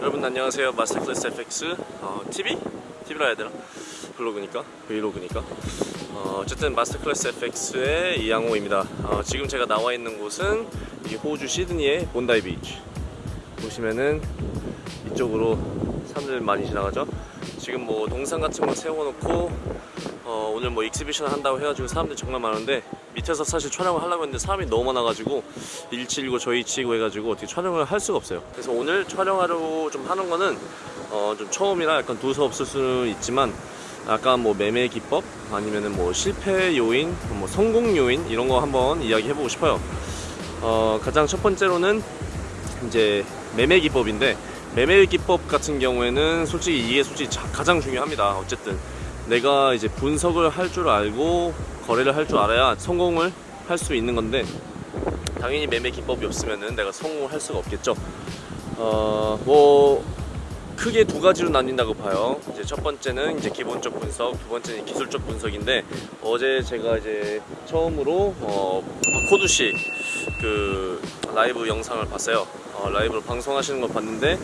여러분 안녕하세요. 마스터 클래스 FX 어, TV? TV라 해야 되나? 블로그니까? vlog니까? 어, 어쨌든 마스터 클래스 FX의 이양호입니다. 어, 지금 제가 나와 있는 곳은 이 호주 시드니의 본다이 비치 보시면은 이쪽으로 사람들 많이 지나가죠? 지금 뭐 동상 같은 거 세워놓고 어, 오늘 뭐 exhibition 한다고 해가지고 사람들이 정말 많은데 밑에서 사실 촬영을 하려고 했는데 사람이 너무 많아가지고 일치이고 저희치고 해가지고 어떻게 촬영을 할 수가 없어요. 그래서 오늘 촬영하려고 좀 하는 거는 어, 좀 처음이라 약간 두서없을 수는 있지만 약간 뭐 매매 기법 아니면은 뭐 실패 요인 뭐 성공 요인 이런 거 한번 이야기 해보고 싶어요. 어, 가장 첫 번째로는 이제 매매 기법인데 매매 기법 같은 경우에는 솔직히 이게 솔직히 자- 가장 중요합니다 어쨌든 내가 이제 분석을 할 줄 알고 거래를 할 줄 알아야 성공을 할 수 있는 건데 당연히 매매 기법이 없으면은 내가 성공을 할 수가 없겠죠 어 뭐 크게 두 가지로 나뉜다고 봐요. 이제 첫 번째는 이제 기본적 분석, 두 번째는 기술적 분석인데 어제 제가 이제 처음으로 어, 박호두 씨그 라이브 영상을 봤어요. 어, 라이브로 방송하시는 걸 봤는데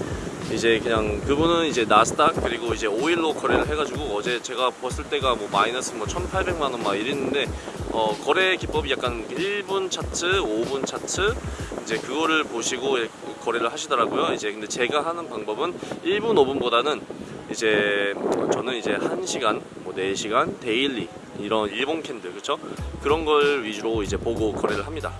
이제 그냥 그분은 이제 나스닥 그리고 이제 오일로 거래를 해가지고 어제 제가 봤을 때가 뭐 마이너스 뭐 1,800만 원 막 이랬는데 어, 거래 기법이 약간 1분 차트, 5분 차트 이제 그거를 보시고 거래를 하시더라고요. 이제 근데 제가 하는 방법은 1분, 5분보다는 이제 저는 이제 1시간, 뭐 4시간, daily 이런 일봉 candle 그렇죠? 그런 걸 위주로 이제 보고 거래를 합니다.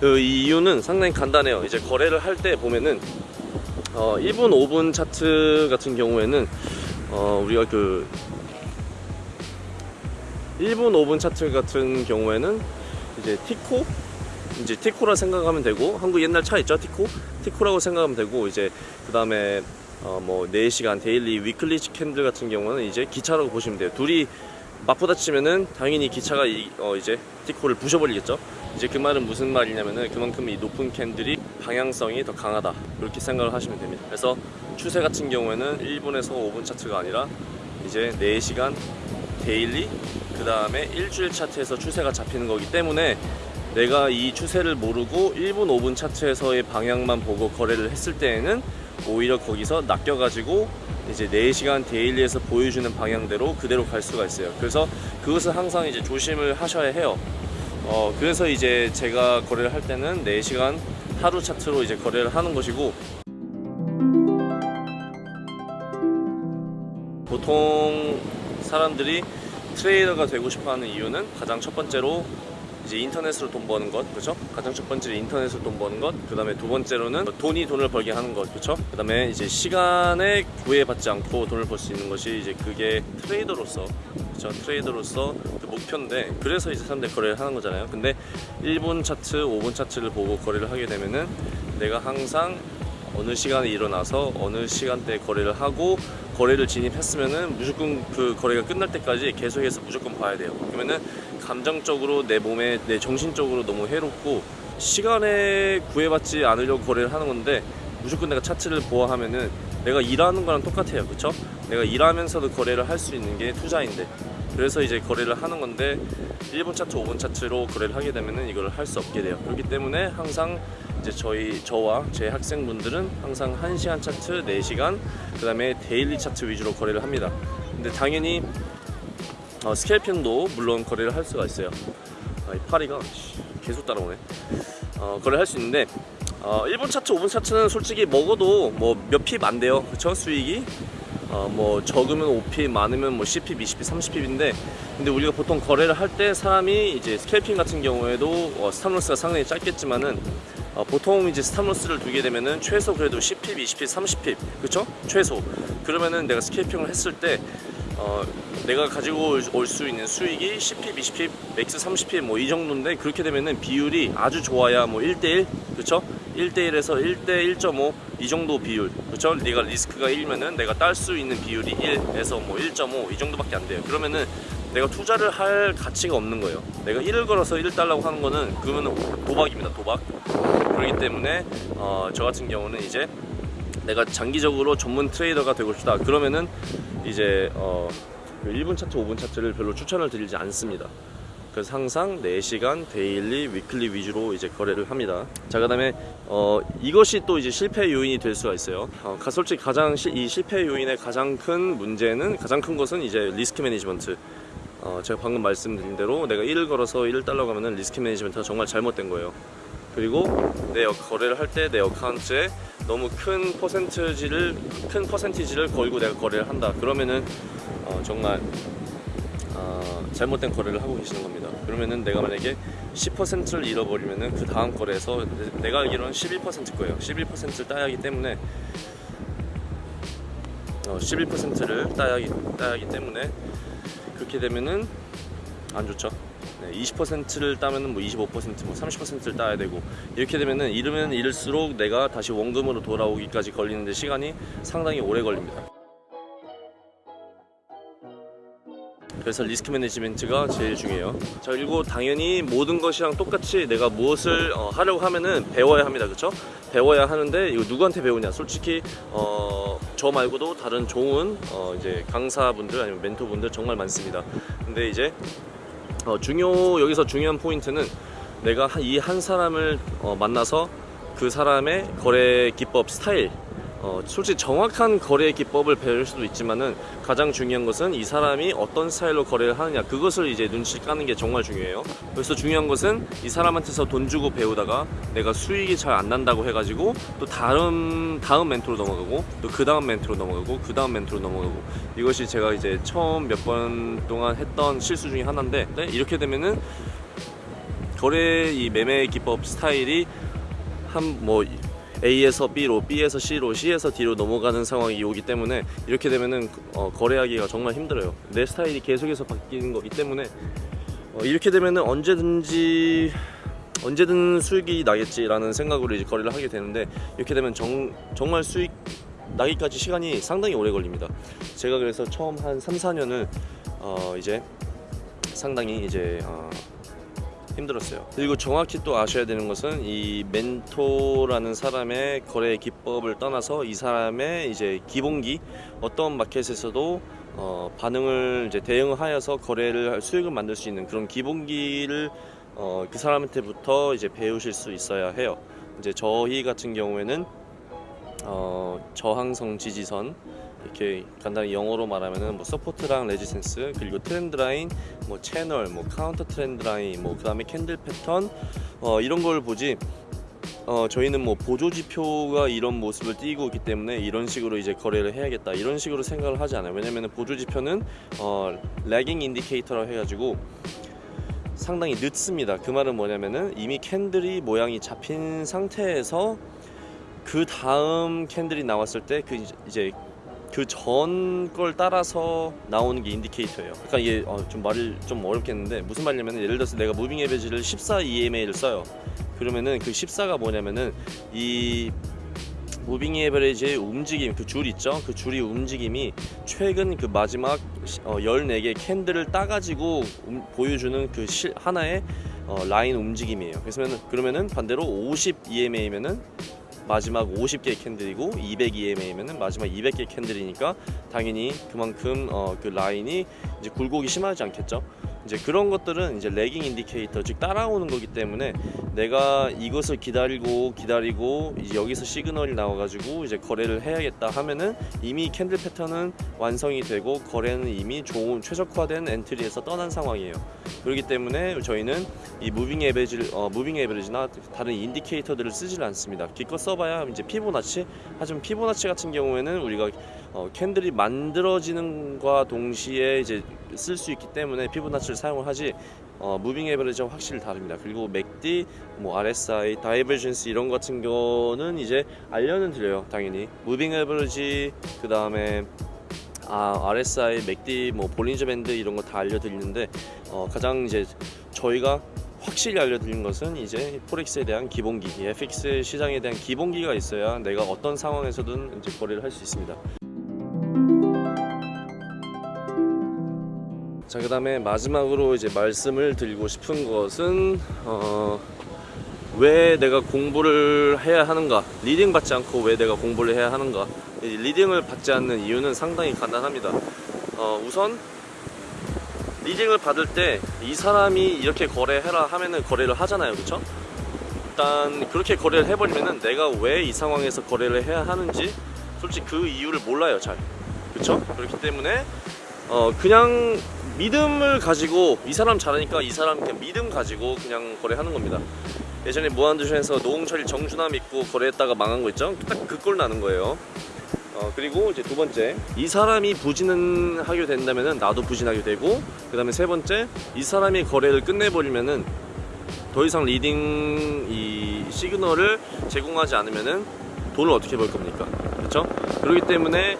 그 이유는 상당히 간단해요. 이제 거래를 할 때 보면은 어, 1분, 5분 차트 같은 경우에는 어, 우리가 그 1분, 5분 차트 같은 경우에는 이제 티코? 이제 티코라 생각하면 되고 한국 옛날 차 있죠? 티코? 티코라고 생각하면 되고 이제 그 다음에 어뭐 4시간 daily weekly candle 같은 경우는 이제 기차라고 보시면 돼요. 둘이 맞부딪히면은 당연히 기차가 이, 어 이제 티코를 부셔버리겠죠. 이제 그 말은 무슨 말이냐면은 그만큼 이 높은 candle이 방향성이 더 강하다. 이렇게 생각을 하시면 됩니다. 그래서 추세 같은 경우에는 1분에서 5분 차트가 아니라 이제 4시간 daily 그 다음에 일주일 차트에서 추세가 잡히는 거기 때문에 내가 이 추세를 모르고 1분 5분 차트에서의 방향만 보고 거래를 했을 때에는 오히려 거기서 낚여가지고 이제 4시간 daily에서 보여주는 방향대로 그대로 갈 수가 있어요. 그래서 그것을 항상 이제 조심을 하셔야 해요. 어 그래서 이제 제가 거래를 할 때는 4시간 하루 차트로 이제 거래를 하는 것이고 보통 사람들이 트레이더가 되고 싶어하는 이유는 가장 첫 번째로 이제 인터넷으로 돈 버는 것, 그렇죠? 가장 첫 번째로 인터넷으로 돈 버는 것, 그 다음에 두 번째로는 돈이 돈을 벌게 하는 것, 그렇죠? 그 다음에 이제 시간에 구애받지 않고 돈을 벌 수 있는 것이 이제 그게 트레이더로서, 그렇죠? 트레이더로서 그 목표인데 그래서 이제 사람들이 거래를 하는 거잖아요. 근데 1분 차트, 5분 차트를 보고 거래를 하게 되면은 내가 항상 어느 시간에 일어나서 어느 시간대에 거래를 하고 거래를 진입했으면은 무조건 그 거래가 끝날 때까지 계속해서 무조건 봐야 돼요. 그러면은 감정적으로 내 몸에 내 정신적으로 너무 해롭고 시간에 구애받지 않으려고 거래를 하는 건데 무조건 내가 차트를 보아하면은 내가 일하는 거랑 똑같아요. 그쵸? 내가 일하면서도 거래를 할 수 있는 게 투자인데 그래서 이제 거래를 하는 건데 1분 차트, 5분 차트로 거래를 하게 되면은 이걸 할 수 없게 돼요. 그렇기 때문에 항상 이제 저희 저와 제 학생분들은 항상 1시간 차트, 4시간, 그 다음에 daily 차트 위주로 거래를 합니다. 근데 당연히 어, scalping도 물론 거래를 할 수가 있어요. 아, 이 파리가 씨, 계속 따라오네. 어, 거래를 할 수 있는데 어, 1분 차트, 5분 차트는 솔직히 먹어도 뭐 몇 pip 안 돼요. 그쵸? 수익이. 어, 뭐 적으면 5핍, 많으면 뭐 10핍, 20핍, 30핍인데 근데 우리가 보통 거래를 할 때 사람이 이제 scalping 같은 경우에도 어, stop loss가 상당히 짧겠지만은 어, 보통 이제 stop loss를 두게 되면은 최소 그래도 10pip, 20pip, 30pip 그쵸? 최소 그러면은 내가 scalping을 했을 때 어, 내가 가지고 올 수 있는 수익이 10pip, 20pip, max 30pip 뭐 이 정도인데 그렇게 되면은 비율이 아주 좋아야 뭐 1대1 그쵸? 1대1에서 1대 1.5 이 정도 비율 그쵸? 네가 리스크가 1면은 내가 딸 수 있는 비율이 1에서 뭐 1.5 이 정도밖에 안 돼요 그러면은 내가 투자를 할 가치가 없는 거예요 내가 1을 걸어서 1 달라고 하는 거는 그러면은 도박입니다 도박 그렇기 때문에 어, 저 같은 경우는 이제 내가 장기적으로 전문 트레이더가 되고 싶다 그러면은 이제 어, 그 1분 차트, 5분 차트를 별로 추천을 드리지 않습니다. 그래서 항상 4시간 daily, weekly 위주로 이제 거래를 합니다. 자, 그 다음에 어, 이것이 또 이제 실패 요인이 될 수가 있어요. 어, 가- 솔직히 가장 시- 이 실패 요인의 가장 큰 문제는 가장 큰 것은 이제 risk management. 어, 제가 방금 말씀드린 대로 내가 1을 걸어서 1을 달라고 하면은 risk management가 정말 잘못된 거예요. 그리고 내 어- 거래를 할 때 내 account에 너무 큰 퍼센트지를 큰 퍼센티지를 걸고 내가 거래를 한다. 그러면은 어, 정말 어, 잘못된 거래를 하고 계시는 겁니다. 그러면은 내가 만약에 10%를 잃어버리면은 그 다음 거래에서 내- 내가 알기로는 11% 거예요. 11%를 따야 하기 때문에 어, 11%를 따야 따야 하기 때문에 그렇게 되면은 안 좋죠. 네, 20%를 따면은 뭐 25%, 뭐 30%를 따야 되고 이렇게 되면은 잃으면 잃을수록 내가 다시 원금으로 돌아오기까지 걸리는데 시간이 상당히 오래 걸립니다. 그래서 리스크 매니지먼트가 제일 중요해요. 자 그리고 당연히 모든 것이랑 똑같이 내가 무엇을 어, 하려고 하면은 배워야 합니다, 그렇죠? 배워야 하는데 이거 누구한테 배우냐? 솔직히 어, 저 말고도 다른 좋은 어, 이제 강사분들 아니면 멘토분들 정말 많습니다. 근데 이제 어, 중요 여기서 중요한 포인트는 내가 이 한 사람을 어, 만나서 그 사람의 거래 기법 스타일 어, 솔직히 정확한 거래 기법을 배울 수도 있지만은 가장 중요한 것은 이 사람이 어떤 스타일로 거래를 하느냐 그것을 이제 눈치 까는 게 정말 중요해요. 그래서 중요한 것은 이 사람한테서 돈 주고 배우다가 내가 수익이 잘 안 난다고 해가지고 또 다음 다음 멘토로 넘어가고 또 그 다음 멘토로 넘어가고 그 다음 멘토로 넘어가고 이것이 제가 이제 처음 몇 번 동안 했던 실수 중에 하나인데 네, 이렇게 되면은 거래 이 매매 기법 스타일이 한뭐 A에서 B로, B에서 C로, C에서 D로 넘어가는 상황이 오기 때문에 이렇게 되면은 어, 거래하기가 정말 힘들어요. 내 스타일이 계속해서 바뀌는 거기 때문에 어, 이렇게 되면은 언제든지 언제든 수익이 나겠지라는 생각으로 이제 거래를 하게 되는데 이렇게 되면 정, 정말 수익 나기까지 시간이 상당히 오래 걸립니다. 제가 그래서 처음 한 3, 4년을 어, 이제 상당히 이제 어, 힘들었어요. 그리고 정확히 또 아셔야 되는 것은 이 멘토라는 사람의 거래 기법을 떠나서 이 사람의 이제 기본기 어떤 마켓에서도 어, 반응을 이제 대응하여서 거래를 할 수익을 만들 수 있는 그런 기본기를 어, 그 사람한테부터 이제 배우실 수 있어야 해요. 이제 저희 같은 경우에는 어, 저항성 지지선 이렇게 간단히 영어로 말하면은 뭐 support랑 resistance 그리고 trend line 뭐 채널 뭐 counter trend line 뭐 그 다음에 candle 패턴 어 이런 걸 보지 어 저희는 뭐 보조 지표가 이런 모습을 띠고 있기 때문에 이런 식으로 이제 거래를 해야겠다 이런 식으로 생각을 하지 않아요. 왜냐면은 보조 지표는 어 lagging indicator라고 해가지고 상당히 늦습니다. 그 말은 뭐냐면은 이미 candle이 모양이 잡힌 상태에서 그 다음 candle이 나왔을 때 그 이제 그 전 걸 따라서 나오는 게 indicator예요. 그러니까 이게 어, 좀 말을 좀 어렵겠는데 무슨 말이냐면 예를 들어서 내가 moving average를 14 EMA를 써요. 그러면은 그 14가 뭐냐면은 이 moving average의 움직임 그 줄 있죠 그 줄이 움직임이 최근 그 마지막 어, 14개 candle을 따가지고 음- 보여주는 그 실, 하나의 어, 라인 움직임이에요 그래서 그러면은 반대로 50 EMA면은 마지막 50개 candle이고 200 EMA면은 마지막 200개 candle이니까 당연히 그만큼 어, 그 라인이 이제 굴곡이 심하지 않겠죠 이제 그런 것들은 이제 lagging indicator 즉 따라오는 거기 때문에 내가 이것을 기다리고 기다리고 이제 여기서 시그널이 나와 가지고 이제 거래를 해야겠다 하면은 이미 candle 패턴은 완성이 되고 거래는 이미 좋은 최적화된 entry에서 떠난 상황이에요. 그렇기 때문에 저희는 이 moving average를 어, moving average나 다른 indicator들을 쓰질 않습니다. 기껏 써봐야 이제 피보나치 하지만 피보나치 같은 경우에는 우리가 어, candle이 만들어지는과 동시에 이제 쓸 수 있기 때문에 피보나치를 사용을 하지 어, moving average와 확실히 다릅니다. 그리고 MACD, 뭐 RSI, divergence 이런 것 같은 거는 이제 알려는 드려요. 당연히 moving average 그 다음에 아, RSI, MACD, 뭐 Bollinger band 이런 거 다 알려드리는데 어, 가장 이제 저희가 확실히 알려드린 것은 이제 forex에 대한 기본기, 이 FX 시장에 대한 기본기가 있어야 내가 어떤 상황에서든 이제 거래를 할 수 있습니다. 자, 그 다음에 마지막으로 이제 말씀을 드리고 싶은 것은 어, 왜 내가 공부를 해야 하는가? leading 받지 않고 왜 내가 공부를 해야 하는가? 이 리딩을 받지 않는 이유는 상당히 간단합니다. 어, 우선 리딩을 받을 때 이 사람이 이렇게 거래해라 하면은 거래를 하잖아요. 그쵸? 일단 그렇게 거래를 해버리면은 내가 왜 이 상황에서 거래를 해야 하는지 솔직히 그 이유를 몰라요 잘. 그쵸? 그렇기 때문에 어 그냥 믿음을 가지고 이 사람 잘하니까 이 사람 그냥 믿음 가지고 그냥 거래하는 겁니다. 예전에 무한도전에서 노홍철이 정준하 믿고 거래했다가 망한 거 있죠? 딱 그 꼴 나는 거예요. 어, 그리고 이제 두 번째 이 사람이 부진은 하게 된다면은 나도 부진하게 되고 그 다음에 세 번째 이 사람이 거래를 끝내버리면은 더 이상 leading 이 시그널을 제공하지 않으면은 돈을 어떻게 벌 겁니까? 그렇죠 그렇기 때문에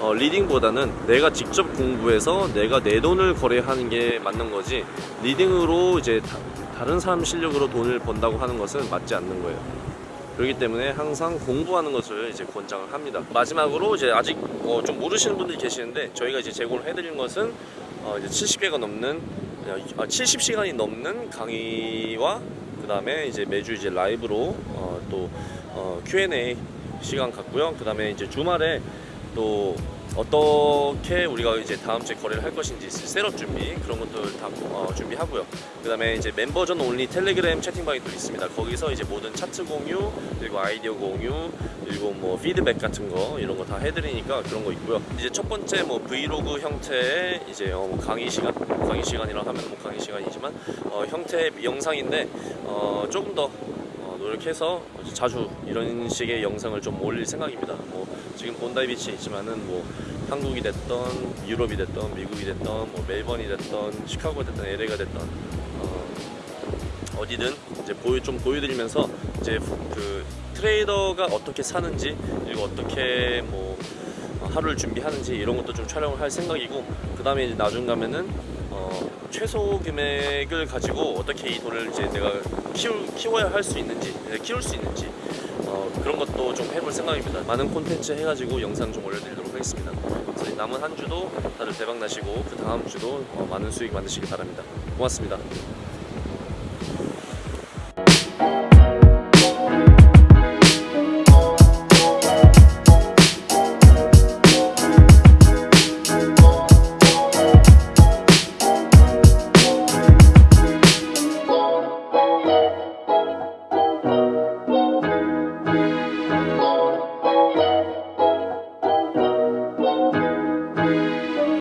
어, leading보다는 내가 직접 공부해서 내가 내 돈을 거래하는 게 맞는 거지 leading으로 이제 다, 다른 사람 실력으로 돈을 번다고 하는 것은 맞지 않는 거예요 그렇기 때문에 항상 공부하는 것을 이제 권장을 합니다. 마지막으로 이제 아직 어, 좀 모르시는 분들이 계시는데 저희가 이제 제공을 해드린 것은 어, 이제 70개가 넘는 아, 70시간이 넘는 강의와 그 다음에 이제 매주 이제 라이브로 어, 또 어, Q&A 시간 갖고요. 그 다음에 이제 주말에 또 어떻게 우리가 이제 다음 주에 거래를 할 것인지 셋업 준비 그런 것들 다 어, 준비하고요. 그 다음에 이제 멤버전 온리 텔레그램 채팅방이 또 있습니다. 거기서 이제 모든 차트 공유 그리고 아이디어 공유 그리고 뭐 피드백 같은 거 이런 거 다 해드리니까 그런 거 있고요. 이제 첫 번째 뭐 브이로그 형태의 이제 어, 뭐 강의 시간 강의 시간이라 하면 뭐 강의 시간이지만 어, 형태의 영상인데 어, 조금 더 어, 노력해서 자주 이런 식의 영상을 좀 올릴 생각입니다. 뭐 지금 본다이 비치에 있지만은 뭐 한국이 됐던 유럽이 됐던 미국이 됐던 뭐 멜번이 됐던 시카고가 됐던 LA가 됐던 어, 어디든 이제 보여 좀 보여드리면서 이제 그 트레이더가 어떻게 사는지 그리고 어떻게 뭐 하루를 준비하는지 이런 것도 좀 촬영을 할 생각이고 그 다음에 이제 나중 가면은 어, 최소 금액을 가지고 어떻게 이 돈을 이제 내가 키우, 키워야 할 수 있는지 네, 키울 수 있는지 어, 그런 것도 좀 해볼 생각입니다. 많은 콘텐츠 해가지고 영상 좀 올려드리도록 하겠습니다. 남은 한 주도 다들 대박 나시고 그 다음 주도 어, 많은 수익 만드시기 바랍니다. 고맙습니다